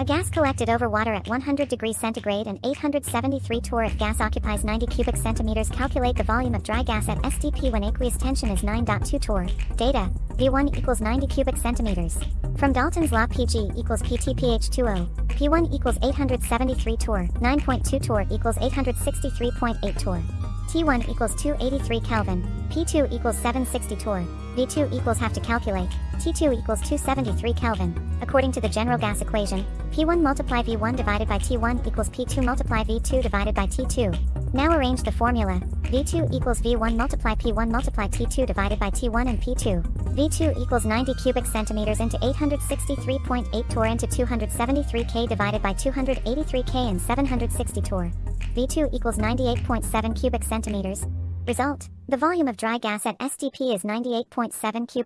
A gas collected over water at 100 degrees centigrade and 873 torr if gas occupies 90 cubic centimeters calculate the volume of dry gas at STP when aqueous tension is 9.2 torr. Data, V1 equals 90 cubic centimeters. From Dalton's law PG equals PTPH20, P1 equals 873 torr, 9.2 torr equals 863.8 torr. T1 equals 283 Kelvin, P2 equals 760 torr, V2 equals have to calculate, T2 equals 273 Kelvin. According to the general gas equation, P1 multiply V1 divided by T1 equals P2 multiply V2 divided by T2. Now arrange the formula, V2 equals V1 multiply P1 multiply T2 divided by T1 and P2. V2 equals 90 cubic centimeters into 863.8 torr into 273 K divided by 283 K and 760 torr. V2 equals 98.7 cubic centimeters. Result, the volume of dry gas at STP is 98.7 cubic